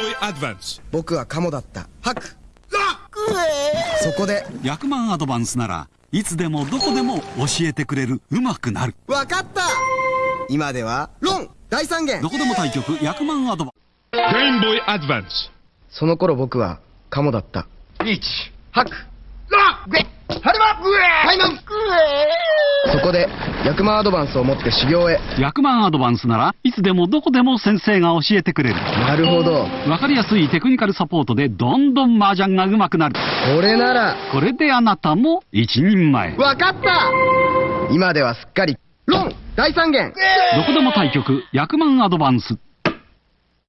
Boy Advance 僕はカモだった。ハク。そこで。役満アドバンスならいつでもどこでも教えてくれる。うまくなる。わかった。今ではロン。大三元。どこでも対局。役満アドバン Advance その頃僕はカモだった。リーチハク。グエハルマグエハイマングそこで役満アドバンスを持って修行へ。役満アドバンスならいつでもどこでも先生が教えてくれる。なるほど。わかりやすいテクニカルサポートでどんどん麻雀が上手くなる。これなら。これであなたも一人前。わかった。今ではすっかり。ロン大三元。どこでも対局。役満アドバンス